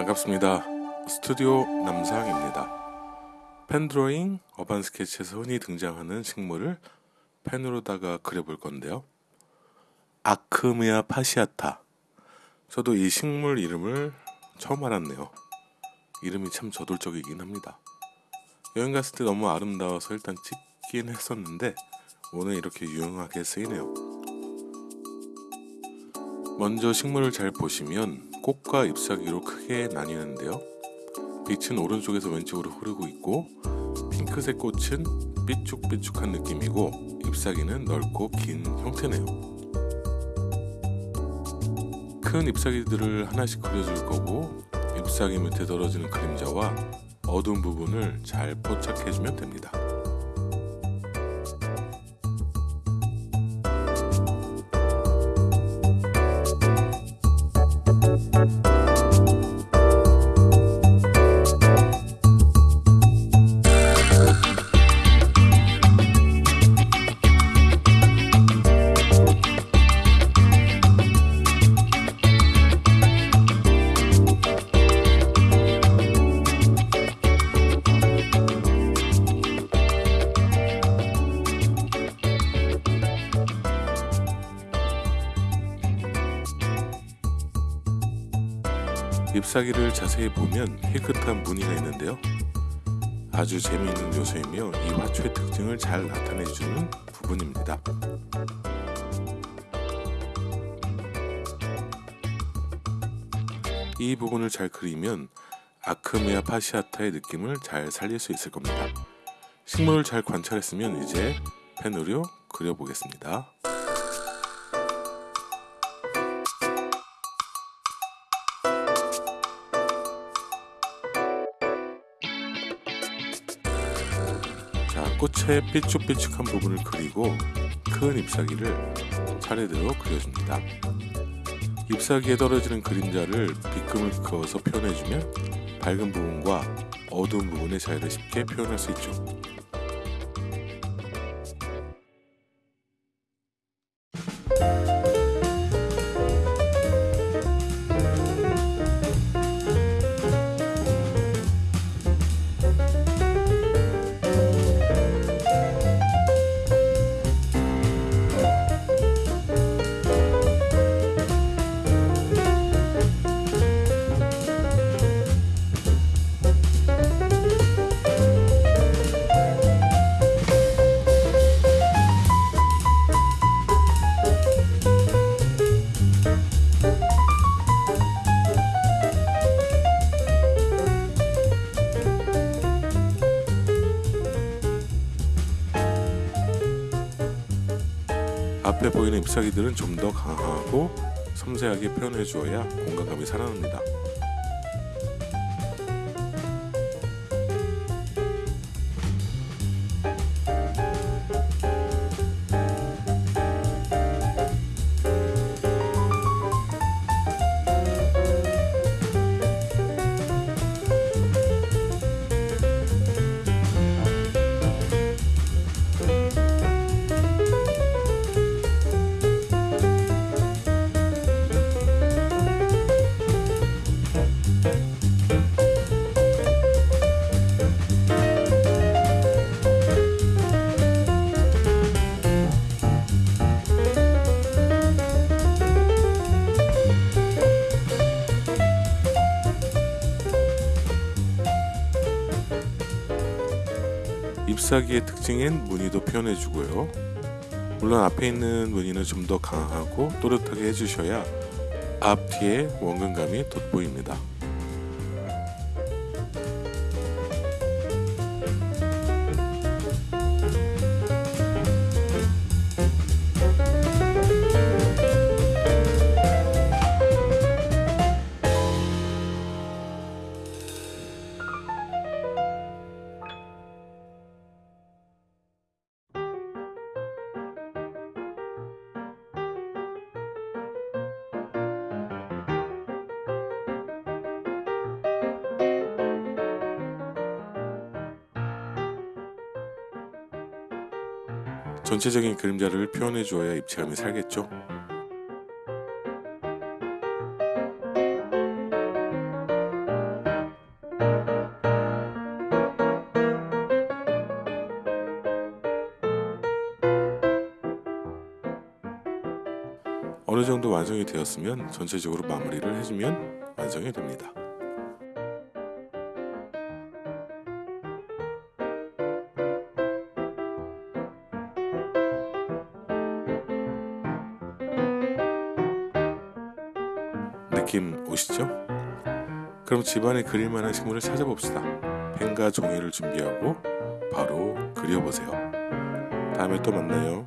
반갑습니다. 스튜디오 남상입니다. 펜드로잉 어반 스케치에서 흔히 등장하는 식물을 펜으로다가 그려볼 건데요. 아크미아 파시아타. 저도 이 식물 이름을 처음 알았네요. 이름이 참 저돌적이긴 합니다. 여행 갔을 때 너무 아름다워서 일단 찍긴 했었는데 오늘 이렇게 유용하게 쓰이네요. 먼저 식물을 잘 보시면 꽃과 잎사귀로 크게 나뉘는데요. 빛은 오른쪽에서 왼쪽으로 흐르고 있고 핑크색 꽃은 삐쭉삐쭉한 느낌이고 잎사귀는 넓고 긴 형태네요. 큰 잎사귀들을 하나씩 그려줄 거고 잎사귀 밑에 떨어지는 그림자와 어두운 부분을 잘 포착해주면 됩니다. 잎사귀를 자세히 보면 깨끗한 무늬가 있는데요. 아주 재미있는 요소이며 이 화초의 특징을 잘 나타내주는 부분입니다. 이 부분을 잘 그리면 아크메아 파시아타의 느낌을 잘 살릴 수 있을 겁니다. 식물을 잘 관찰했으면 이제 펜으로 그려보겠습니다. 꽃의 삐쭉삐쭉한 부분을 그리고 큰 잎사귀를 차례대로 그려줍니다. 잎사귀에 떨어지는 그림자를 빗금을 그어서 표현해주면 밝은 부분과 어두운 부분의 차이를 쉽게 표현할 수 있죠. 앞에 보이는 잎사귀들은 좀 더 강하고 섬세하게 표현해 주어야 공간감이 살아납니다. 잎사귀의 특징인 무늬도 표현해 주고요. 물론 앞에 있는 무늬는 좀 더 강하고 또렷하게 해주셔야 앞 뒤에 원근감이 돋보입니다. 전체적인 그림자를 표현해 주어야 입체감이 살겠죠. 어느 정도 완성이 되었으면 전체적으로 마무리를 해주면 완성이 됩니다. 느낌 오시죠? 그럼 집안에 그릴 만한 식물을 찾아봅시다. 펜과 종이를 준비하고 바로 그려보세요. 다음에 또 만나요.